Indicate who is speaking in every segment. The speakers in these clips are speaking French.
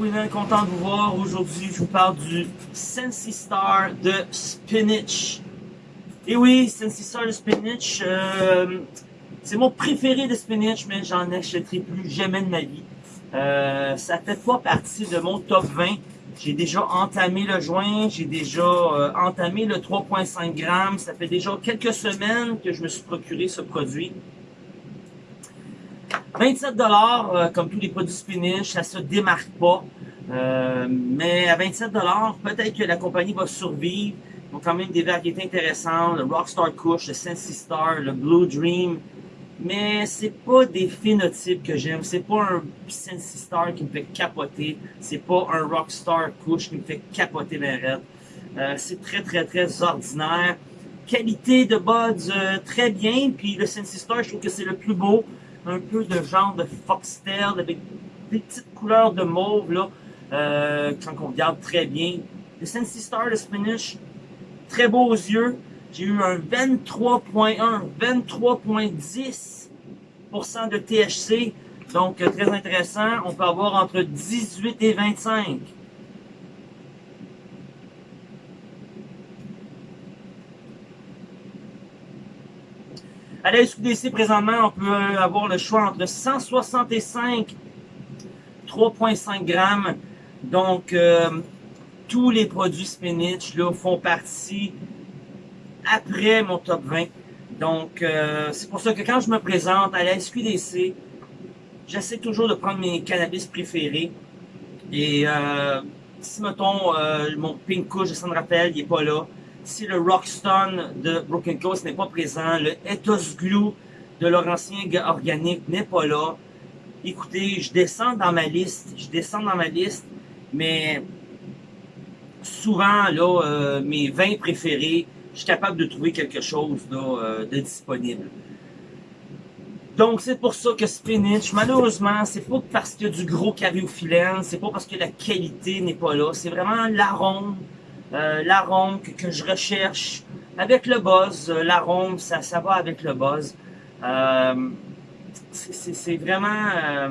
Speaker 1: Winner, content de vous voir. Aujourd'hui, je vous parle du Sensi Star de Spinach. Et oui, Sensi Star de Spinach, euh, c'est mon préféré de Spinach, mais j'en achèterai plus jamais de ma vie. Euh, ça fait pas partie de mon top 20. J'ai déjà entamé le joint, j'ai déjà euh, entamé le 3.5 grammes. Ça fait déjà quelques semaines que je me suis procuré ce produit. 27 dollars, euh, comme tous les produits spinach, ça se démarque pas. Euh, mais à 27 dollars, peut-être que la compagnie va survivre. Ils ont quand même des variétés intéressantes, le Rockstar Kush, le Sensi Star, le Blue Dream. Mais c'est pas des phénotypes que j'aime. C'est pas un Sensi Star qui me fait capoter. C'est pas un Rockstar Kush qui me fait capoter mes rêves. Euh, c'est très très très ordinaire. Qualité de buds très bien. Puis le Sensi Star, je trouve que c'est le plus beau un peu de genre de foxtail avec des petites couleurs de mauve là, euh, quand on regarde très bien. Le Sensi Star de Spinach, très beau aux yeux. J'ai eu un 23.1, 23.10% de THC. Donc, euh, très intéressant. On peut avoir entre 18 et 25. À la SQDC, présentement, on peut avoir le choix entre 165 3.5 grammes. Donc, euh, tous les produits spinach là, font partie après mon top 20. Donc, euh, c'est pour ça que quand je me présente à la SQDC, j'essaie toujours de prendre mes cannabis préférés. Et euh, si, mettons, mon Pink Kush, je me rappelle, il n'est pas là si le Rockstone de Broken Coast n'est pas présent, le Ethos Glue de Laurentien Organique n'est pas là, écoutez, je descends dans ma liste, je descends dans ma liste, mais souvent, là, euh, mes vins préférés, je suis capable de trouver quelque chose euh, de disponible. Donc, c'est pour ça que Spinach, malheureusement, c'est pas parce qu'il y a du gros cariophyllène, c'est pas parce que la qualité n'est pas là, c'est vraiment l'arôme, l'arôme que, je recherche avec le buzz. Euh, l'arôme, ça, ça va avec le buzz. Euh, c'est vraiment... Euh,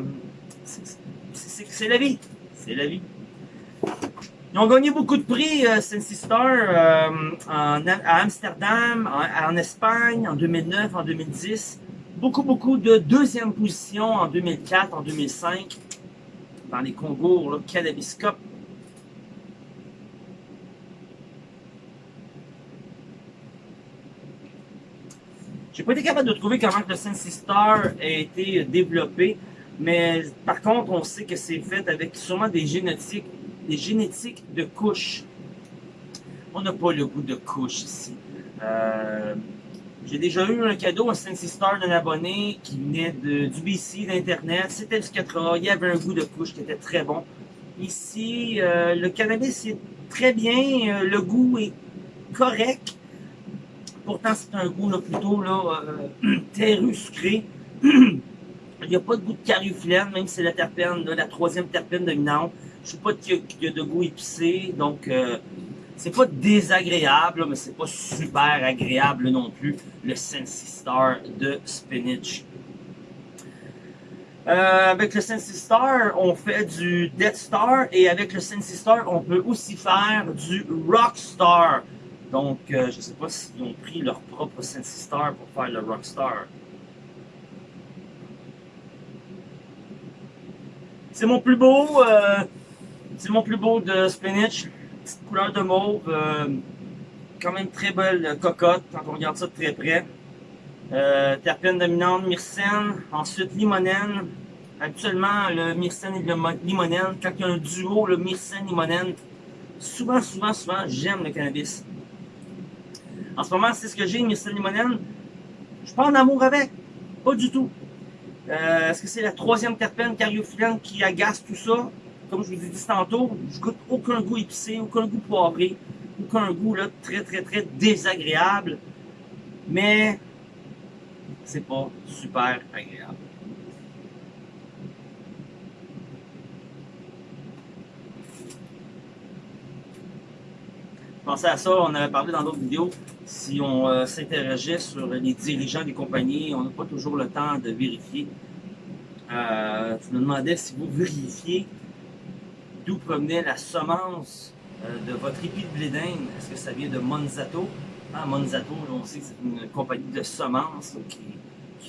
Speaker 1: c'est la vie. C'est la vie. Ils ont gagné beaucoup de prix, euh, Sensi Star, en, à Amsterdam, en, en, Espagne, en 2009, en 2010. Beaucoup, beaucoup de deuxième position en 2004, en 2005, dans les concours là, Cannabis Cup. J'ai pas été capable de trouver comment le Sensi Star a été développé, mais par contre, on sait que c'est fait avec sûrement des génétiques, des génétiques de couches. On n'a pas le goût de couche ici. Euh, j'ai déjà eu un cadeau, un Sensi Star d'un abonné qui venait du BC, d'Internet. C'était du 4A. Il y avait un goût de couche qui était très bon. Ici, euh, le cannabis est très bien. Euh, le goût est correct. Pourtant, c'est un goût plutôt là, euh, sucré. Il n'y a pas de goût de cariophyllène, même si c'est la terpène, la troisième terpène dominante. Je ne sais pas qu'il y, a de goût épicé, donc euh, c'est pas désagréable, mais c'est pas super agréable non plus, le Sensi Star de Spinach. Euh, avec le Sensi Star, on fait du Death Star et avec le Sensi Star, on peut aussi faire du Rockstar. Donc, euh, je ne sais pas s'ils ont pris leur propre Sensi Star pour faire le Rockstar. C'est mon plus beau, euh, c'est mon plus beau de Spinach. Petite couleur de mauve, euh, quand même très belle cocotte quand on regarde ça de très près. Euh, terpène dominante, myrcène, ensuite limonène. Habituellement, le myrcène et le limonène, quand il y a un duo, le myrcène-limonène, souvent, souvent, souvent, j'aime le cannabis. En ce moment, c'est ce que j'ai, Mr. Limonène. Je suis pas en amour avec. Pas du tout. Euh, Est-ce que c'est la troisième terpène cariophyllène qui agace tout ça? Comme je vous ai dit tantôt, je goûte aucun goût épicé, aucun goût poivré, aucun goût là, très très très désagréable. Mais c'est pas super agréable. Pensez à ça, on avait parlé dans d'autres vidéos, si on euh, s'interrogeait sur les dirigeants des compagnies, on n'a pas toujours le temps de vérifier. Euh, je me demandais si vous vérifiez d'où provenait la semence euh, de votre épi de blé. Est-ce que ça vient de Monzato? Ah, Monzato, on sait que c'est une compagnie de semences qui,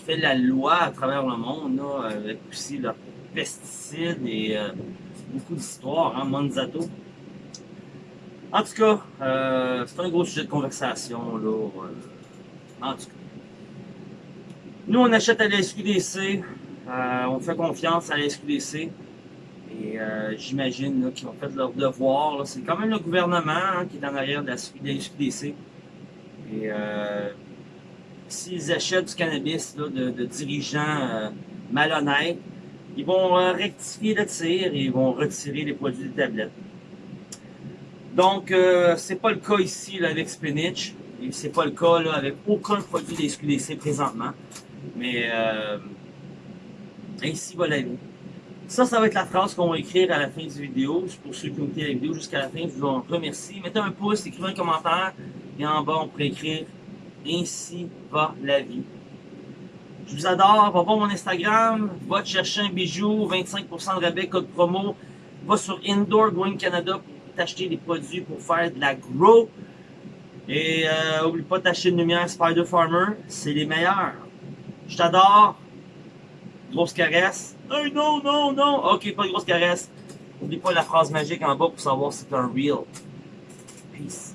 Speaker 1: fait la loi à travers le monde, avec aussi leurs pesticides et euh, beaucoup d'histoires, hein, Monzato. En tout cas, euh, c'est un gros sujet de conversation, là. Euh, en tout cas. Nous, on achète à la SQDC, euh, on fait confiance à la SQDC. Et euh, j'imagine qu'ils ont fait leur devoir. C'est quand même le gouvernement hein, qui est en arrière de la, SQDC. Et euh, s'ils achètent du cannabis là, de, de, dirigeants malhonnêtes, ils vont rectifier le tir et ils vont retirer les produits des tablettes. Donc, euh, c'est pas le cas ici là, avec Spinach. Et c'est pas le cas là, avec aucun produit des SQDC présentement. Mais ainsi va la vie. Ça, ça va être la phrase qu'on va écrire à la fin du vidéo. Pour ceux qui ont écouté la vidéo jusqu'à la fin, je vous remercie. Mettez un pouce, écrivez un commentaire. Et en bas, on pourrait écrire Ainsi va la vie. Je vous adore. Va voir mon Instagram. Va te chercher un bijou. 25% de rabais, code promo. Va sur Indoor Growing Canada pour t'acheter des produits pour faire de la grow. Et euh, oublie pas d'acheter une lumière Spider Farmer. C'est les meilleurs. Je t'adore. Grosse caresse. Hey, non, non, non. Ok, pas de grosse caresse. N'oublie pas la phrase magique en bas pour savoir si c'est un real. Peace.